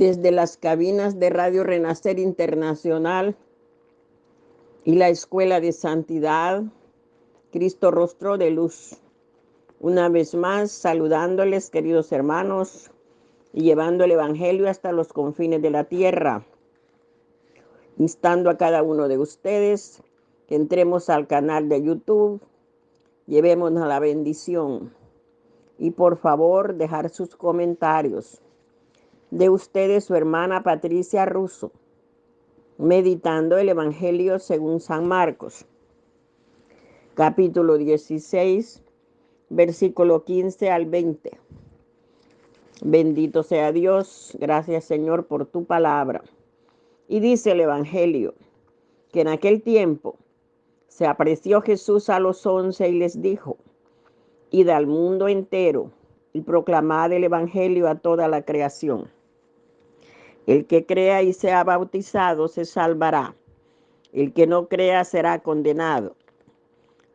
desde las cabinas de Radio Renacer Internacional y la Escuela de Santidad, Cristo Rostro de Luz. Una vez más, saludándoles, queridos hermanos, y llevando el Evangelio hasta los confines de la tierra, instando a cada uno de ustedes que entremos al canal de YouTube, llevémonos la bendición y por favor dejar sus comentarios de ustedes su hermana Patricia Russo, meditando el Evangelio según San Marcos, capítulo 16, versículo 15 al 20. Bendito sea Dios, gracias Señor por tu palabra. Y dice el Evangelio que en aquel tiempo se apreció Jesús a los once y les dijo, id al mundo entero y proclamad el Evangelio a toda la creación. El que crea y sea bautizado se salvará. El que no crea será condenado.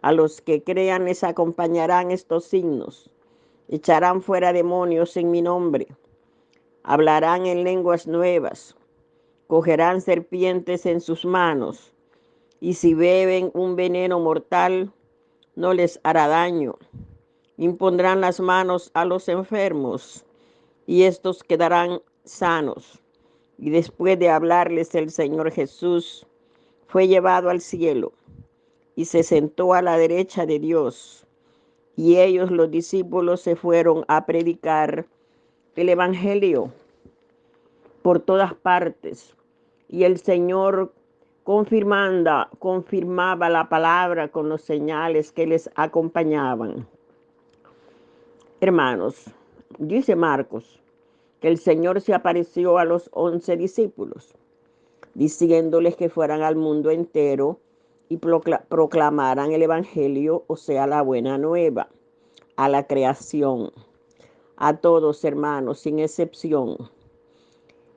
A los que crean les acompañarán estos signos. Echarán fuera demonios en mi nombre. Hablarán en lenguas nuevas. Cogerán serpientes en sus manos. Y si beben un veneno mortal, no les hará daño. Impondrán las manos a los enfermos y estos quedarán sanos. Y después de hablarles el Señor Jesús, fue llevado al cielo y se sentó a la derecha de Dios. Y ellos, los discípulos, se fueron a predicar el Evangelio por todas partes. Y el Señor confirmando, confirmaba la palabra con los señales que les acompañaban. Hermanos, dice Marcos, el Señor se apareció a los once discípulos, diciéndoles que fueran al mundo entero y proclamaran el Evangelio, o sea, la buena nueva, a la creación, a todos hermanos, sin excepción.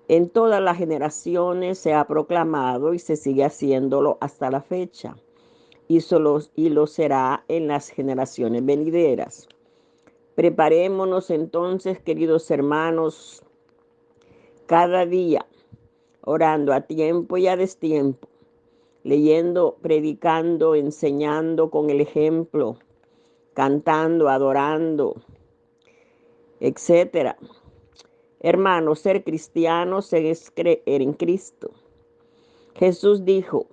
En todas las generaciones se ha proclamado y se sigue haciéndolo hasta la fecha, y, solo, y lo será en las generaciones venideras. Preparémonos entonces, queridos hermanos, cada día, orando a tiempo y a destiempo, leyendo, predicando, enseñando con el ejemplo, cantando, adorando, etcétera. Hermanos, ser cristianos es creer en Cristo. Jesús dijo,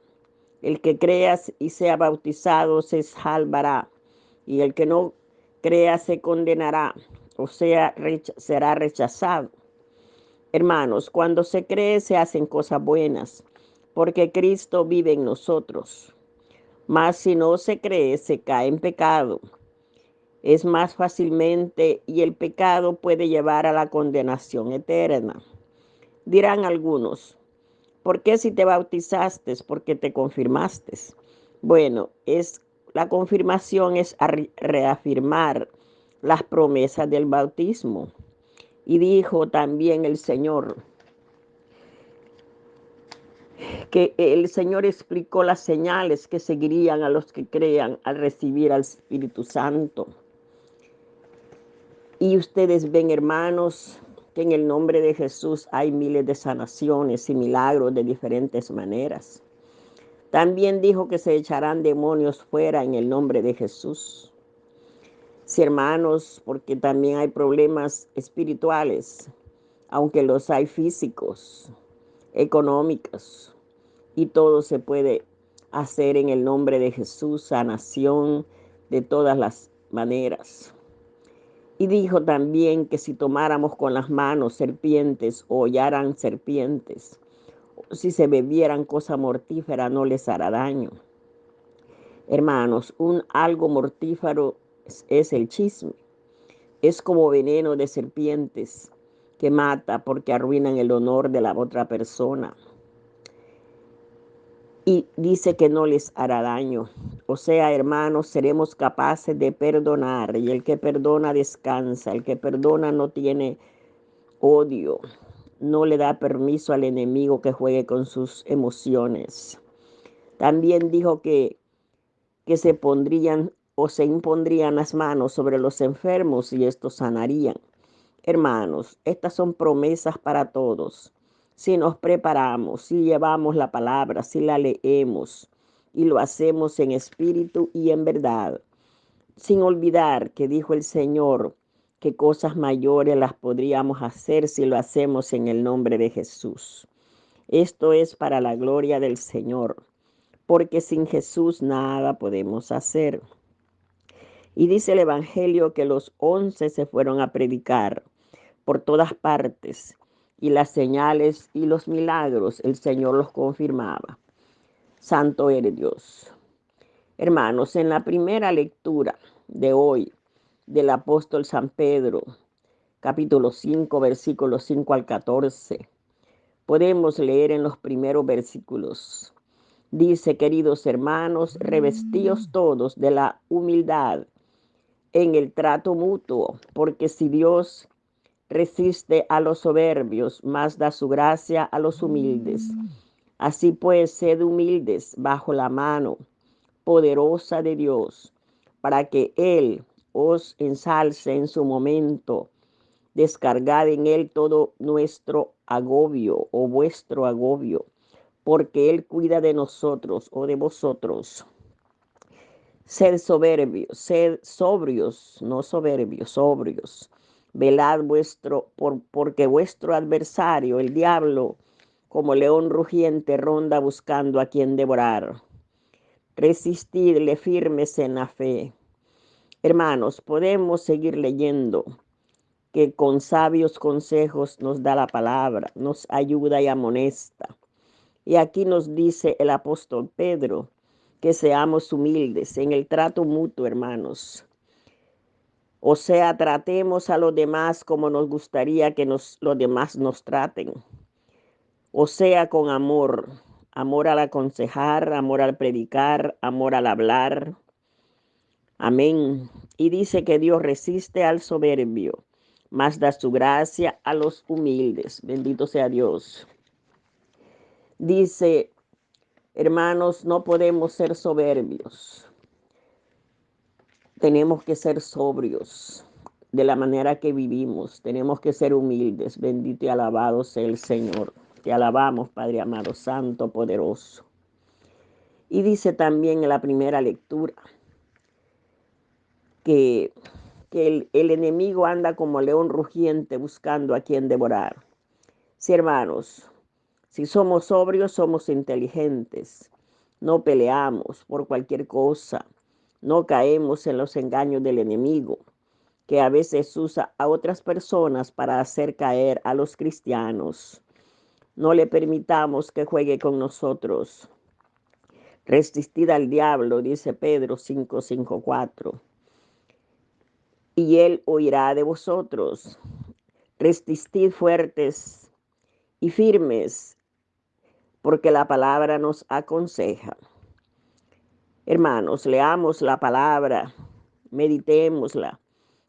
el que creas y sea bautizado se salvará, y el que no crea se condenará, o sea, será rechazado. Hermanos, cuando se cree se hacen cosas buenas, porque Cristo vive en nosotros. Mas si no se cree, se cae en pecado. Es más fácilmente y el pecado puede llevar a la condenación eterna. Dirán algunos, ¿por qué si te bautizaste? Porque te confirmaste. Bueno, es la confirmación es reafirmar las promesas del bautismo. Y dijo también el Señor que el Señor explicó las señales que seguirían a los que crean al recibir al Espíritu Santo. Y ustedes ven, hermanos, que en el nombre de Jesús hay miles de sanaciones y milagros de diferentes maneras. También dijo que se echarán demonios fuera en el nombre de Jesús. Sí, hermanos, porque también hay problemas espirituales, aunque los hay físicos, económicos, y todo se puede hacer en el nombre de Jesús, sanación de todas las maneras. Y dijo también que si tomáramos con las manos serpientes o hollaran serpientes, si se bebieran cosa mortífera no les hará daño. Hermanos, un algo mortífero es, es el chisme. Es como veneno de serpientes que mata porque arruinan el honor de la otra persona. Y dice que no les hará daño. O sea, hermanos, seremos capaces de perdonar. Y el que perdona descansa. El que perdona no tiene odio no le da permiso al enemigo que juegue con sus emociones. También dijo que, que se pondrían o se impondrían las manos sobre los enfermos y estos sanarían. Hermanos, estas son promesas para todos. Si nos preparamos, si llevamos la palabra, si la leemos y lo hacemos en espíritu y en verdad, sin olvidar que dijo el Señor que cosas mayores las podríamos hacer si lo hacemos en el nombre de Jesús. Esto es para la gloria del Señor, porque sin Jesús nada podemos hacer. Y dice el Evangelio que los once se fueron a predicar por todas partes y las señales y los milagros el Señor los confirmaba. Santo eres Dios. Hermanos, en la primera lectura de hoy del apóstol San Pedro, capítulo 5, versículos 5 al 14, podemos leer en los primeros versículos. Dice, queridos hermanos, revestíos todos de la humildad en el trato mutuo, porque si Dios resiste a los soberbios, más da su gracia a los humildes. Así pues, sed humildes bajo la mano poderosa de Dios, para que Él os ensalce en su momento. Descargad en Él todo nuestro agobio o vuestro agobio, porque Él cuida de nosotros o de vosotros. Sed soberbios, sed sobrios, no soberbios, sobrios. Velad vuestro, por, porque vuestro adversario, el diablo, como león rugiente, ronda buscando a quien devorar. Resistidle firmes en la fe. Hermanos, podemos seguir leyendo que con sabios consejos nos da la palabra, nos ayuda y amonesta. Y aquí nos dice el apóstol Pedro que seamos humildes en el trato mutuo, hermanos. O sea, tratemos a los demás como nos gustaría que nos, los demás nos traten. O sea, con amor, amor al aconsejar, amor al predicar, amor al hablar. Amén. Y dice que Dios resiste al soberbio más da su gracia a los humildes. Bendito sea Dios. Dice, hermanos, no podemos ser soberbios. Tenemos que ser sobrios de la manera que vivimos. Tenemos que ser humildes. Bendito y alabado sea el Señor. Te alabamos, Padre amado, Santo, poderoso. Y dice también en la primera lectura que el, enemigo anda como león rugiente buscando a quien devorar. Sí, hermanos, si somos sobrios, somos inteligentes. No peleamos por cualquier cosa. No caemos en los engaños del enemigo, que a veces usa a otras personas para hacer caer a los cristianos. No le permitamos que juegue con nosotros. Resistid al diablo, dice Pedro 554 y él oirá de vosotros. Resistid fuertes y firmes, porque la palabra nos aconseja. Hermanos, leamos la palabra, meditémosla,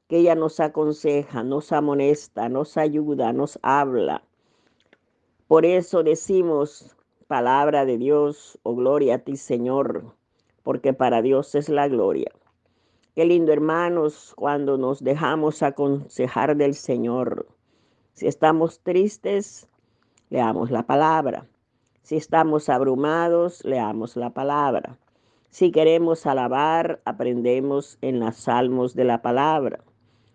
que ella nos aconseja, nos amonesta, nos ayuda, nos habla. Por eso decimos, palabra de Dios, oh gloria a ti, Señor, porque para Dios es la gloria. Qué lindo, hermanos, cuando nos dejamos aconsejar del Señor. Si estamos tristes, leamos la palabra. Si estamos abrumados, leamos la palabra. Si queremos alabar, aprendemos en los salmos de la palabra.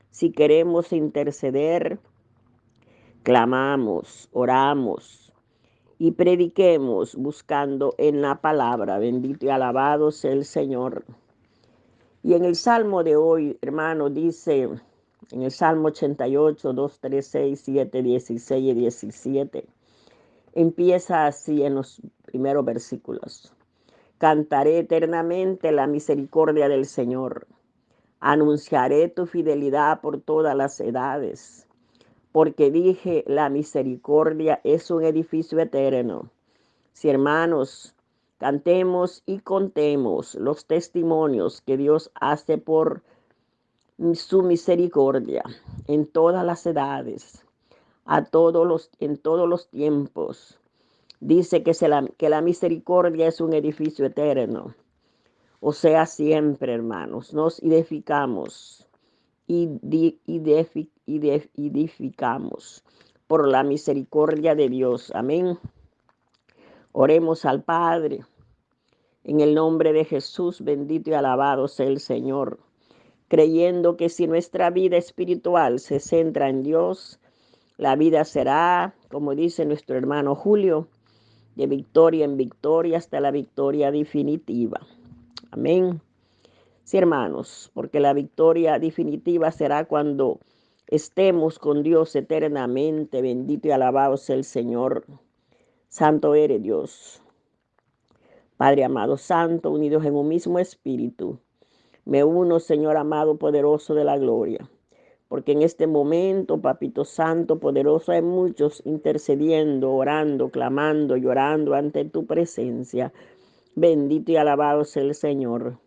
Si queremos interceder, clamamos, oramos y prediquemos buscando en la palabra. Bendito y alabado sea el Señor. Y en el Salmo de hoy, hermano, dice en el Salmo 88, 2, 3, 6, 7, 16 y 17, empieza así en los primeros versículos. Cantaré eternamente la misericordia del Señor. Anunciaré tu fidelidad por todas las edades, porque dije, la misericordia es un edificio eterno. Si hermanos, Cantemos y contemos los testimonios que Dios hace por su misericordia en todas las edades, a todos los, en todos los tiempos. Dice que, la, que la misericordia es un edificio eterno. O sea, siempre, hermanos, nos edificamos y, edificamos por la misericordia de Dios. Amén. Oremos al Padre. En el nombre de Jesús, bendito y alabado sea el Señor, creyendo que si nuestra vida espiritual se centra en Dios, la vida será, como dice nuestro hermano Julio, de victoria en victoria hasta la victoria definitiva. Amén. Sí, hermanos, porque la victoria definitiva será cuando estemos con Dios eternamente. Bendito y alabado sea el Señor. Santo eres Dios. Padre amado, santo, unidos en un mismo espíritu. Me uno, Señor amado, poderoso de la gloria. Porque en este momento, Papito Santo, poderoso, hay muchos intercediendo, orando, clamando, llorando ante tu presencia. Bendito y alabado sea el Señor.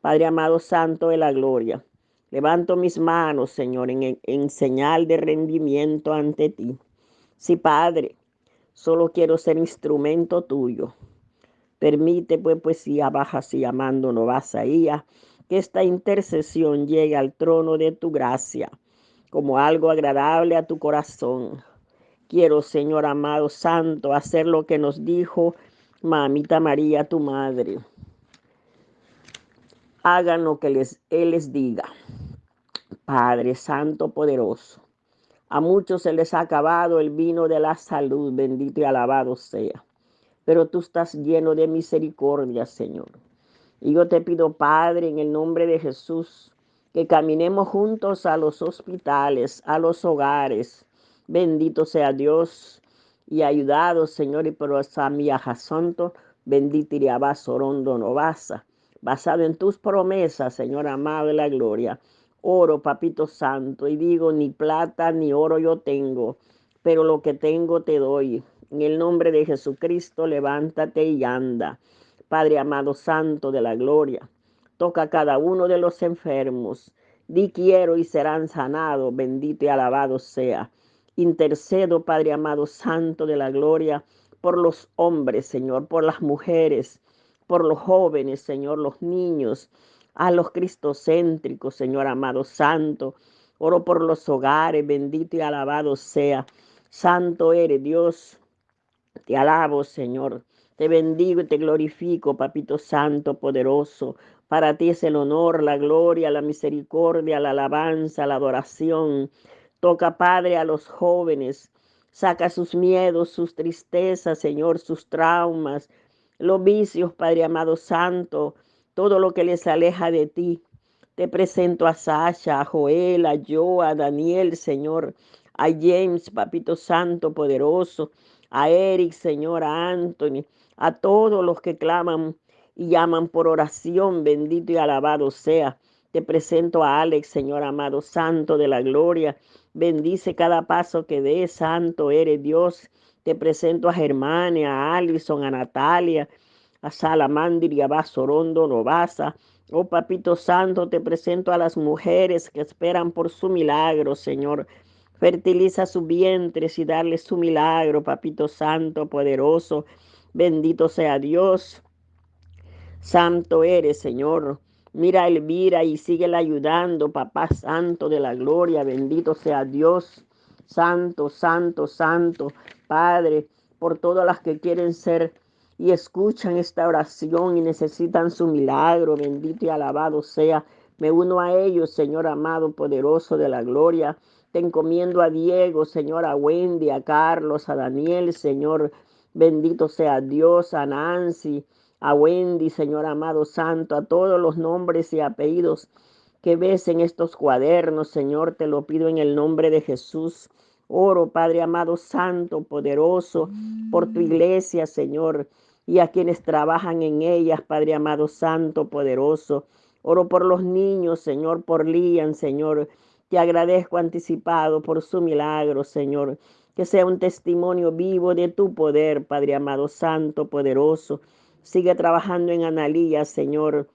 Padre amado, santo de la gloria. Levanto mis manos, Señor, en, en señal de rendimiento ante ti. Sí, Padre, solo quiero ser instrumento tuyo. Permite, pues, poesía baja así, amando no vas a que esta intercesión llegue al trono de tu gracia como algo agradable a tu corazón. Quiero, Señor amado santo, hacer lo que nos dijo mamita María, tu madre. Hagan lo que les, Él les diga. Padre Santo poderoso, a muchos se les ha acabado el vino de la salud, bendito y alabado sea pero tú estás lleno de misericordia, Señor. Y yo te pido, Padre, en el nombre de Jesús, que caminemos juntos a los hospitales, a los hogares. Bendito sea Dios y ayudado, Señor, y por esa miaja santo, bendito iría orondo no basa. Basado en tus promesas, Señor amado de la gloria. Oro, papito santo, y digo, ni plata ni oro yo tengo, pero lo que tengo te doy en el nombre de Jesucristo, levántate y anda. Padre amado santo de la gloria, toca a cada uno de los enfermos. Di quiero y serán sanados. Bendito y alabado sea. Intercedo, Padre amado santo de la gloria, por los hombres, Señor, por las mujeres, por los jóvenes, Señor, los niños, a los cristocéntricos, Señor amado santo. Oro por los hogares, bendito y alabado sea. Santo eres Dios, te alabo, Señor. Te bendigo y te glorifico, Papito Santo, poderoso. Para ti es el honor, la gloria, la misericordia, la alabanza, la adoración. Toca, Padre, a los jóvenes. Saca sus miedos, sus tristezas, Señor, sus traumas, los vicios, Padre amado Santo, todo lo que les aleja de ti. Te presento a Sasha, a Joel, a Joe, a Daniel, Señor, a James, Papito Santo, poderoso a Eric, Señor, a Anthony, a todos los que claman y llaman por oración, bendito y alabado sea. Te presento a Alex, Señor amado, Santo de la gloria. Bendice cada paso que dé, Santo eres Dios. Te presento a Germania, a Alison, a Natalia, a Salamandir y a Basorondo Novasa. Oh Papito Santo, te presento a las mujeres que esperan por su milagro, Señor. Fertiliza sus vientres y darle su milagro, papito santo, poderoso. Bendito sea Dios. Santo eres, Señor. Mira a Elvira y síguela ayudando, papá santo de la gloria. Bendito sea Dios. Santo, santo, santo. Padre, por todas las que quieren ser y escuchan esta oración y necesitan su milagro. Bendito y alabado sea. Me uno a ellos, Señor amado, poderoso de la gloria. Te encomiendo a Diego, Señor, a Wendy, a Carlos, a Daniel, Señor. Bendito sea Dios, a Nancy, a Wendy, Señor amado santo, a todos los nombres y apellidos que ves en estos cuadernos, Señor, te lo pido en el nombre de Jesús. Oro, Padre amado, santo, poderoso, por tu iglesia, Señor, y a quienes trabajan en ellas, Padre amado, santo, poderoso. Oro por los niños, Señor, por Lian, Señor, te agradezco anticipado por su milagro, Señor. Que sea un testimonio vivo de tu poder, Padre amado, santo, poderoso. Sigue trabajando en Analía, Señor.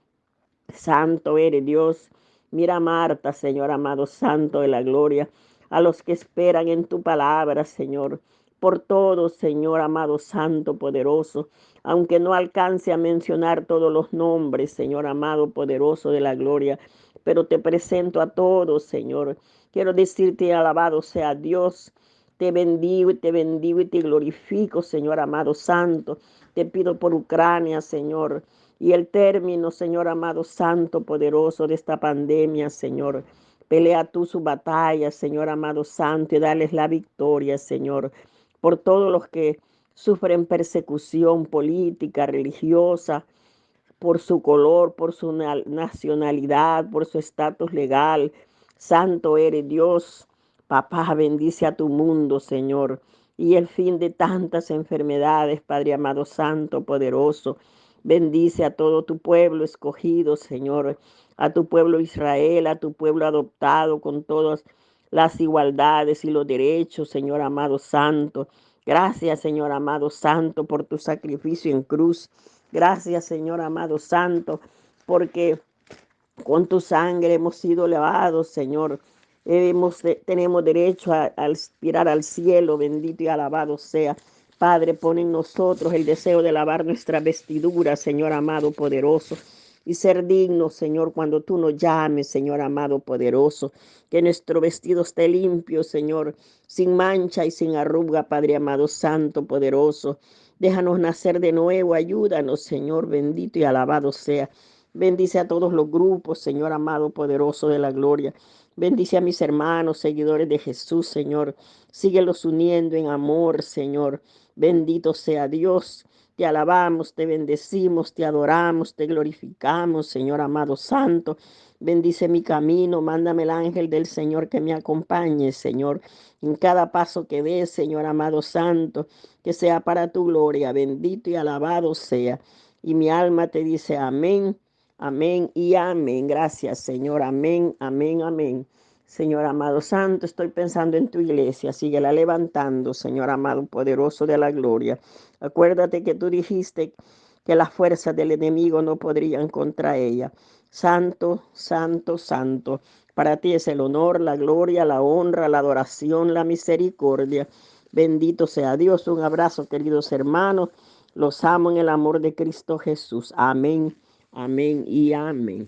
Santo eres Dios. Mira a Marta, Señor amado, santo de la gloria. A los que esperan en tu palabra, Señor. Por todo, Señor amado, santo, poderoso. Aunque no alcance a mencionar todos los nombres, Señor amado, poderoso de la gloria pero te presento a todos, Señor, Quiero decirte, alabado sea Dios. Te bendigo y te bendigo y te glorifico, Señor amado santo. Te pido por Ucrania, Señor. Y el término, Señor amado santo, poderoso de esta pandemia, Señor. Pelea tú su batalla, Señor amado santo, y dales la victoria, Señor. Por todos los que sufren persecución política, religiosa, por su color, por su nacionalidad, por su estatus legal. Santo eres Dios. Papá, bendice a tu mundo, Señor. Y el fin de tantas enfermedades, Padre amado, Santo, poderoso. Bendice a todo tu pueblo escogido, Señor. A tu pueblo Israel, a tu pueblo adoptado con todas las igualdades y los derechos, Señor amado Santo. Gracias, Señor amado Santo, por tu sacrificio en cruz. Gracias, Señor amado Santo, porque con tu sangre hemos sido lavados, Señor. Tenemos derecho a, a aspirar al cielo, bendito y alabado sea. Padre, pon en nosotros el deseo de lavar nuestra vestidura, Señor amado poderoso y ser digno, Señor, cuando tú nos llames, Señor amado poderoso. Que nuestro vestido esté limpio, Señor, sin mancha y sin arruga, Padre amado, santo, poderoso. Déjanos nacer de nuevo, ayúdanos, Señor, bendito y alabado sea. Bendice a todos los grupos, Señor amado, poderoso de la gloria. Bendice a mis hermanos, seguidores de Jesús, Señor. Síguelos uniendo en amor, Señor. Bendito sea Dios. Te alabamos, te bendecimos, te adoramos, te glorificamos, Señor amado santo. Bendice mi camino, mándame el ángel del Señor que me acompañe, Señor, en cada paso que dé, Señor amado santo, que sea para tu gloria, bendito y alabado sea. Y mi alma te dice amén, amén y amén. Gracias, Señor, amén, amén, amén. Señor amado santo, estoy pensando en tu iglesia, síguela levantando, Señor amado poderoso de la gloria. Acuérdate que tú dijiste que las fuerzas del enemigo no podrían contra ella. Santo, santo, santo. Para ti es el honor, la gloria, la honra, la adoración, la misericordia. Bendito sea Dios. Un abrazo, queridos hermanos. Los amo en el amor de Cristo Jesús. Amén, amén y amén.